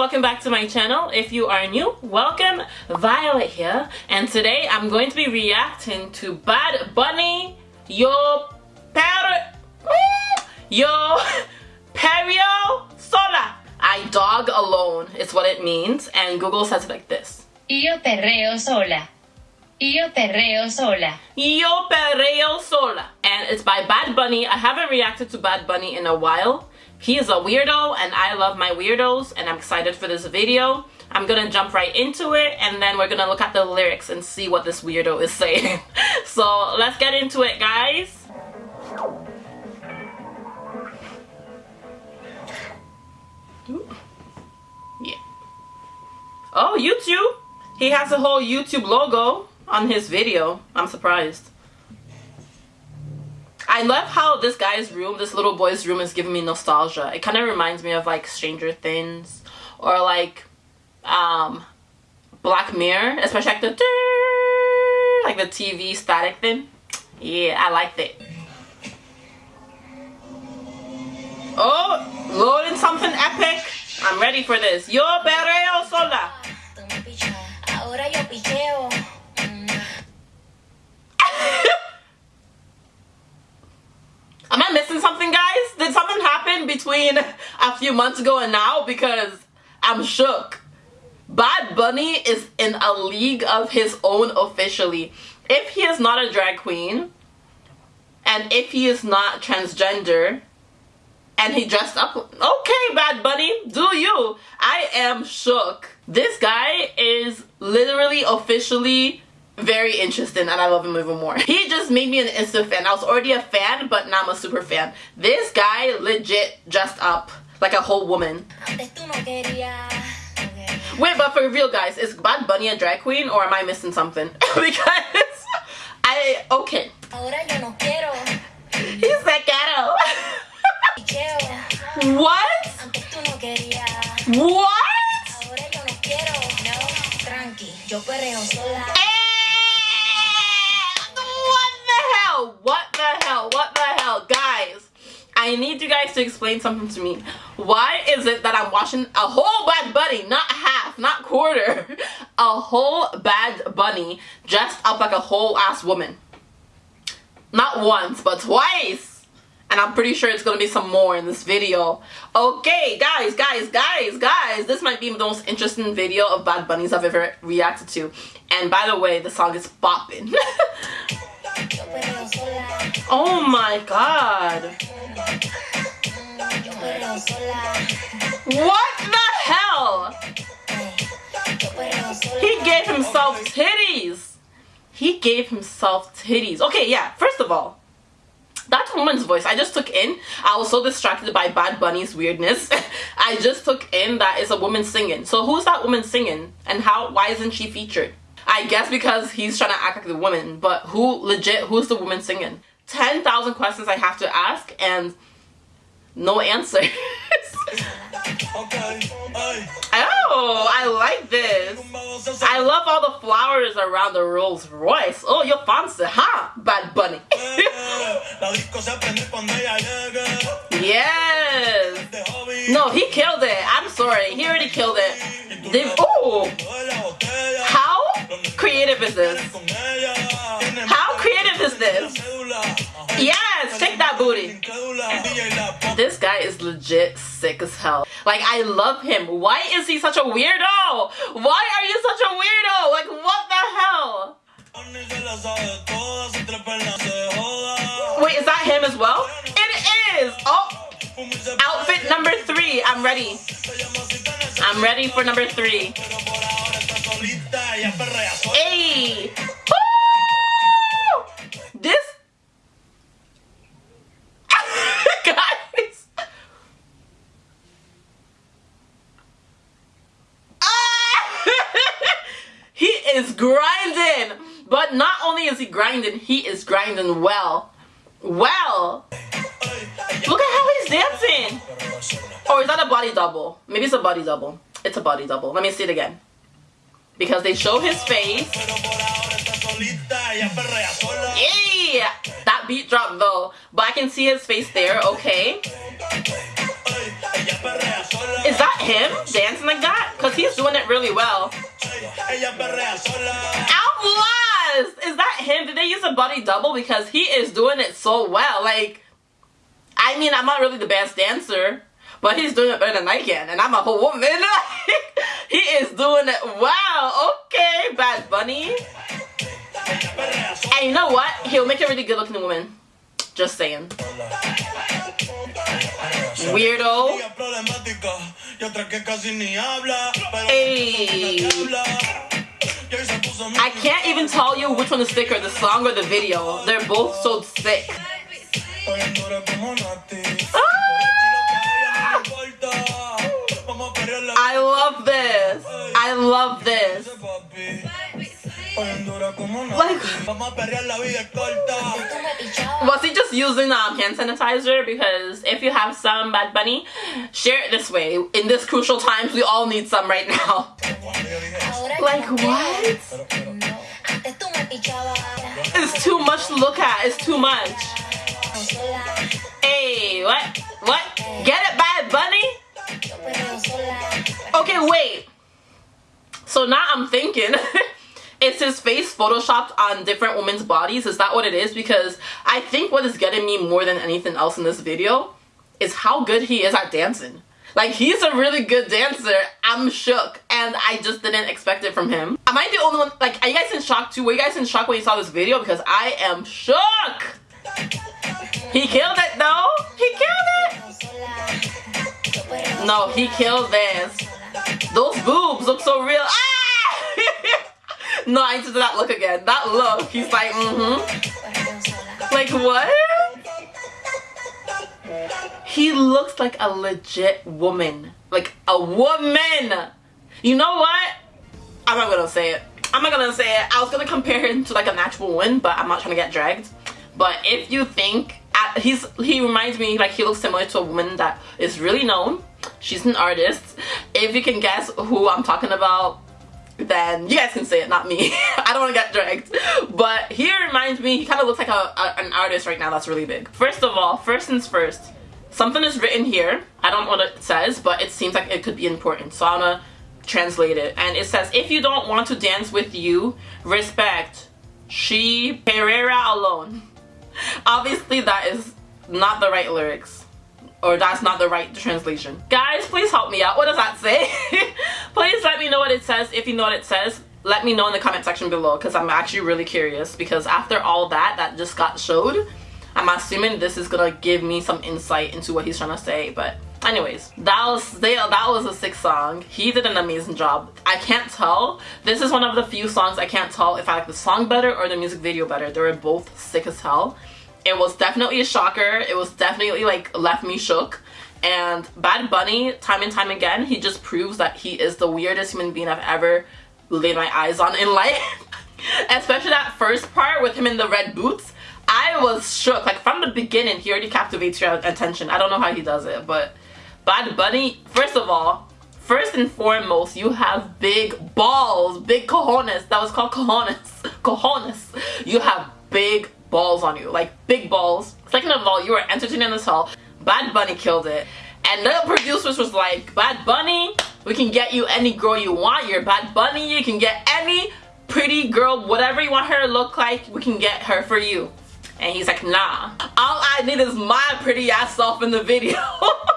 welcome back to my channel. If you are new, welcome. Violet here, and today I'm going to be reacting to Bad Bunny, Yo Per... Yo Perreo Sola. I dog alone is what it means, and Google says it like this. Yo perreo sola. Yo perreo sola. Yo Perreo Sola. And it's by Bad Bunny. I haven't reacted to Bad Bunny in a while. He is a weirdo and I love my weirdos and I'm excited for this video. I'm gonna jump right into it and then we're gonna look at the lyrics and see what this weirdo is saying. so let's get into it guys. Yeah. Oh, YouTube! He has a whole YouTube logo on his video. I'm surprised. I love how this guy's room, this little boy's room is giving me nostalgia. It kind of reminds me of like Stranger Things or like um, Black Mirror, especially like the like the TV static thing. Yeah, I liked it. Oh, loading something epic. I'm ready for this. Yo perreo sola. Am I missing something, guys? Did something happen between a few months ago and now? Because I'm shook. Bad Bunny is in a league of his own officially. If he is not a drag queen, and if he is not transgender, and he dressed up, okay, Bad Bunny, do you. I am shook. This guy is literally officially very interesting and I love him even more. He just made me an instant fan. I was already a fan, but now I'm a super fan. This guy legit dressed up like a whole woman. Wait, but for real guys, is Bad Bunny a drag queen or am I missing something? because I, okay. He's that ghetto. What? What guys to explain something to me. Why is it that I'm watching a whole Bad Bunny, not half, not quarter, a whole Bad Bunny dressed up like a whole ass woman? Not once, but twice. And I'm pretty sure it's going to be some more in this video. Okay, guys, guys, guys, guys. This might be the most interesting video of Bad Bunnies I've ever reacted to. And by the way, the song is bopping. Oh my god. What the hell? He gave himself titties. He gave himself titties. Okay, yeah, first of all, that woman's voice I just took in. I was so distracted by Bad Bunny's weirdness. I just took in that it's a woman singing. So who's that woman singing? And how why isn't she featured? I guess because he's trying to act like the woman, but who legit who's the woman singing? 10,000 questions I have to ask and no answers. oh, I like this. I love all the flowers around the Rolls Royce. Oh, you're fancy, huh? Bad Bunny. yes. No, he killed it. I'm sorry. He already killed it. They, oh. How creative is this? How creative is this? That booty. This guy is legit sick as hell. Like, I love him. Why is he such a weirdo? Why are you such a weirdo? Like, what the hell? Wait, is that him as well? It is! Oh! Outfit number three. I'm ready. I'm ready for number three. Hey! Is grinding. But not only is he grinding, he is grinding well. Well. Look at how he's dancing. Or is that a body double? Maybe it's a body double. It's a body double. Let me see it again. Because they show his face. Yeah! That beat drop though. But I can see his face there, okay. Is that him dancing like that? Because he's doing it really well. I'm! Is that him? Did they use a body double? Because he is doing it so well. Like, I mean, I'm not really the best dancer, but he's doing it better than I can, and I'm a whole woman. he is doing it well. Okay, Bad Bunny. And you know what? He'll make a really good looking woman. Just saying. Weirdo. Hey. I can't even tell you which one is thicker, the song or the video. They're both so sick. Ah! I love this. I love this. Like, was he just using um, hand sanitizer? Because if you have some Bad Bunny, share it this way. In this crucial times, we all need some right now. Like what? It's too much to look at. It's too much. Hey, what? What? Get it, Bad Bunny? Okay, wait. So now I'm thinking. is his face photoshopped on different women's bodies? Is that what it is? Because I think what is getting me more than anything else in this video is how good he is at dancing. Like, he's a really good dancer. I'm shook. And I just didn't expect it from him. Am I the only one? Like, are you guys in shock too? Were you guys in shock when you saw this video? Because I am shook. He killed it though. He killed it. No, he killed this. Those boobs look so real. Ah! No, I need that look again. That look. He's like, mm-hmm. Like what? He looks like a legit woman. Like a woman. You know what? I'm not gonna say it. I'm not gonna say it. I was gonna compare him to like a natural woman, but I'm not trying to get dragged. But if you think he's he reminds me like he looks similar to a woman that is really known. She's an artist. If you can guess who I'm talking about, then you guys can say it, not me. I don't want to get dragged. But he reminds me, he kind of looks like a, a, an artist right now that's really big. First of all, first things first, something is written here. I don't know what it says, but it seems like it could be important. So I'm gonna translate it. And it says, if you don't want to dance with you, respect. She Pereira alone. Obviously that is not the right lyrics or that's not the right translation. Guys, please help me out. What does that say? If you know what it says, let me know in the comment section below because I'm actually really curious. Because after all that that just got showed, I'm assuming this is gonna give me some insight into what he's trying to say, but anyways that was they, that was a sick song. He did an amazing job. I can't tell. This is one of the few songs i can't tell if i like the song better or the music video better. They were both sick as hell. It was definitely a shocker. It was definitely like left me shook and bad bunny time and time again he just proves that he is the weirdest human being i've ever laid my eyes on in life. Especially that first part with him in the red boots. I was shook. Like from the beginning he already captivates your attention. I don't know how he does it but bad bunny first of all first and foremost you have big balls big cojones. That was called cojones. Cojones. You have big balls on you. Like big balls. Second of all you are entertaining this hall bad bunny killed it. And the producers was like bad bunny we can get you any girl you want. You're bad bunny. You can get any pretty girl whatever you want her to look like. We can get her for you. And he's like nah. All i need is my pretty ass self in the video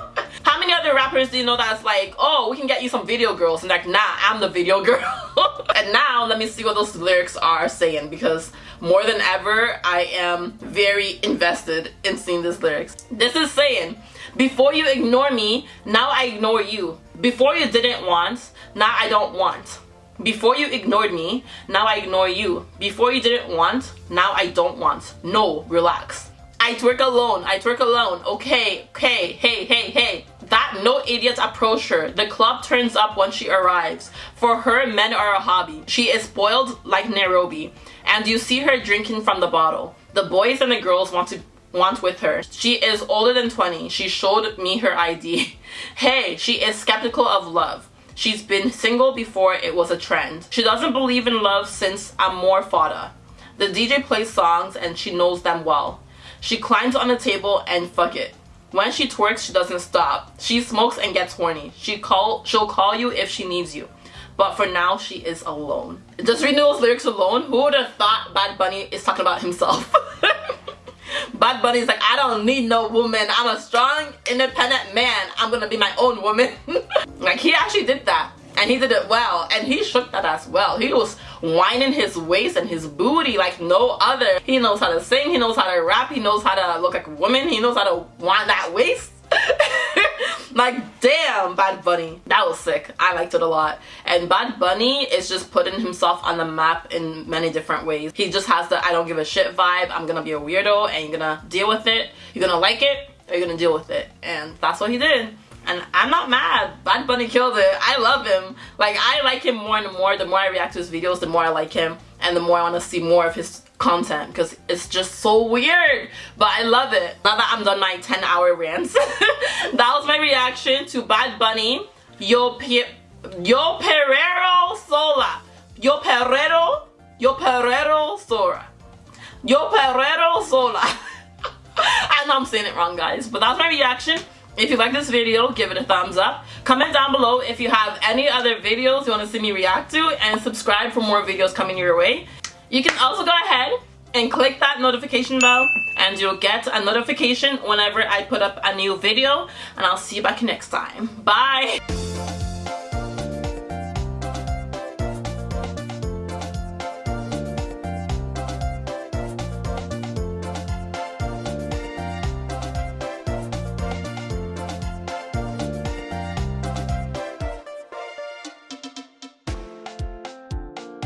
other rappers you know that's like oh we can get you some video girls and like nah i'm the video girl and now let me see what those lyrics are saying because more than ever I am very invested in seeing these lyrics. This is saying, before you ignore me, now I ignore you. Before you didn't want, now I don't want. Before you ignored me, now I ignore you. Before you didn't want, now I don't want. No, relax. I twerk alone, I twerk alone. Okay, okay, hey, hey, hey. That no idiot approach her. The club turns up when she arrives. For her, men are a hobby. She is spoiled like Nairobi and you see her drinking from the bottle. The boys and the girls want to want with her. She is older than 20. She showed me her ID. hey, she is skeptical of love. She's been single before it was a trend. She doesn't believe in love since Amorfoda. The DJ plays songs and she knows them well. She climbs on the table and fuck it. When she twerks, she doesn't stop. She smokes and gets horny. She call she'll call you if she needs you. But for now, she is alone. Just reading those lyrics alone, who would have thought Bad Bunny is talking about himself? Bad Bunny's like, I don't need no woman. I'm a strong, independent man. I'm gonna be my own woman. like, he actually did that. And he did it well. And he shook that as well. He was whining his waist and his booty like no other. He knows how to sing. He knows how to rap. He knows how to look like a woman. He knows how to whine that waist. like damn bad bunny that was sick i liked it a lot and bad bunny is just putting himself on the map in many different ways he just has the i don't give a shit vibe i'm gonna be a weirdo and you're gonna deal with it you're gonna like it or you're gonna deal with it and that's what he did and I'm not mad. Bad Bunny killed it. I love him. Like, I like him more and more. The more I react to his videos, the more I like him. And the more I want to see more of his content because it's just so weird but I love it now that I'm done my 10 hour rants that was my reaction to Bad Bunny Yo, Yo Perrero Sola Yo Perrero Yo Perrero Sola Yo Perrero Sola I know I'm saying it wrong guys but that was my reaction if you like this video, give it a thumbs up. Comment down below if you have any other videos you want to see me react to and subscribe for more videos coming your way. You can also go ahead and click that notification bell and you'll get a notification whenever I put up a new video and I'll see you back next time. Bye!